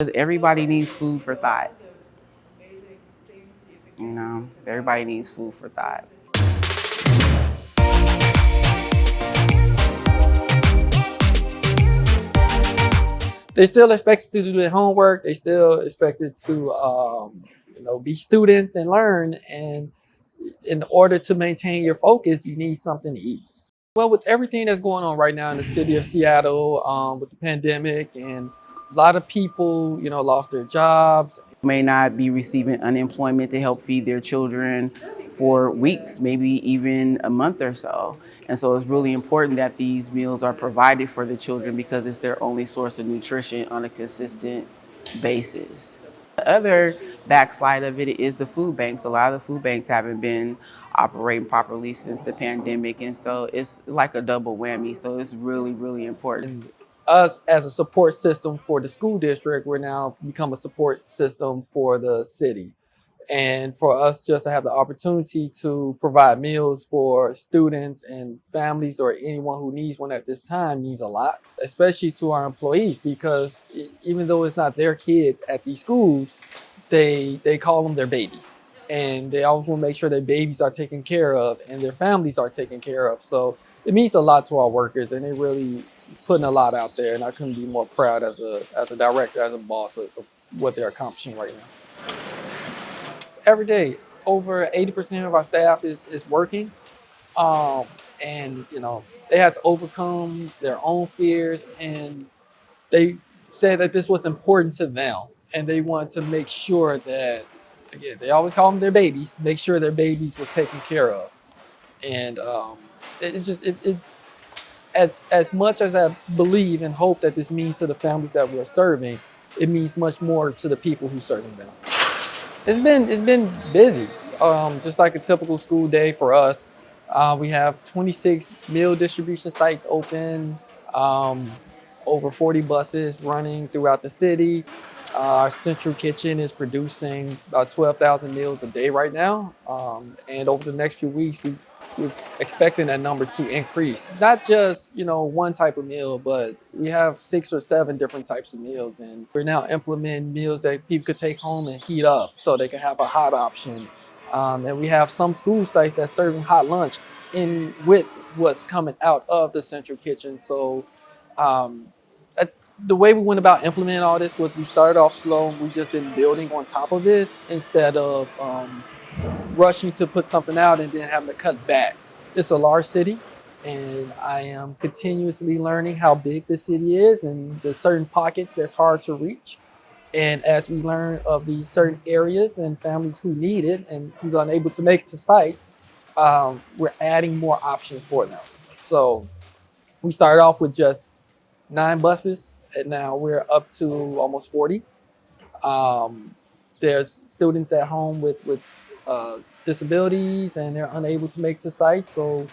Because everybody needs food for thought. You know, everybody needs food for thought. They still expected to do their homework. They still expected to, um, you know, be students and learn. And in order to maintain your focus, you need something to eat. Well, with everything that's going on right now in the city of Seattle, um, with the pandemic, and a lot of people, you know, lost their jobs. May not be receiving unemployment to help feed their children for weeks, maybe even a month or so. And so it's really important that these meals are provided for the children because it's their only source of nutrition on a consistent basis. The other backslide of it is the food banks. A lot of the food banks haven't been operating properly since the pandemic. And so it's like a double whammy. So it's really, really important. Us as a support system for the school district, we're now become a support system for the city. And for us just to have the opportunity to provide meals for students and families or anyone who needs one at this time means a lot, especially to our employees, because even though it's not their kids at these schools, they they call them their babies. And they always want to make sure their babies are taken care of and their families are taken care of. So it means a lot to our workers and they really putting a lot out there and I couldn't be more proud as a as a director, as a boss of, of what they're accomplishing right now. Every day over 80% of our staff is, is working um, and you know they had to overcome their own fears and they said that this was important to them and they wanted to make sure that again they always call them their babies make sure their babies was taken care of. And um, it, it's just it, it as, as much as i believe and hope that this means to the families that we're serving it means much more to the people who serving them it's been it's been busy, um, just like a typical school day for us. Uh, we have 26 meal distribution sites open, um, over 40 buses running throughout the city. Uh, our central kitchen is producing about 12,000 meals a day right now, um, and over the next few weeks, we we're expecting that number to increase. Not just, you know, one type of meal, but we have six or seven different types of meals. And we're now implementing meals that people could take home and heat up so they can have a hot option. Um, and we have some school sites that's serving hot lunch in with what's coming out of the central kitchen. So um, that, the way we went about implementing all this was we started off slow and we just been building on top of it instead of um, rushing to put something out and then having to cut back. It's a large city and I am continuously learning how big the city is and the certain pockets that's hard to reach. And as we learn of these certain areas and families who need it and who's unable to make it to sites, um, we're adding more options for them. So we started off with just nine buses and now we're up to almost 40. Um, there's students at home with, with uh, disabilities and they're unable to make to site. So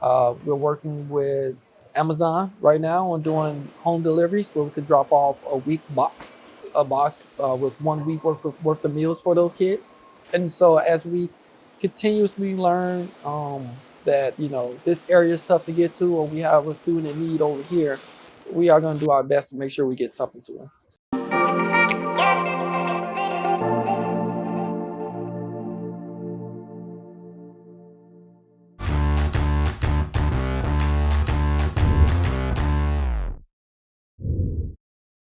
uh, we're working with Amazon right now on doing home deliveries where we could drop off a week box, a box uh, with one week worth of, worth of meals for those kids. And so as we continuously learn um, that, you know, this area is tough to get to or we have a student in need over here, we are going to do our best to make sure we get something to them.